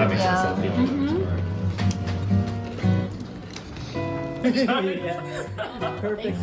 that makes Yeah. sense. Mm Mhm. Perfect.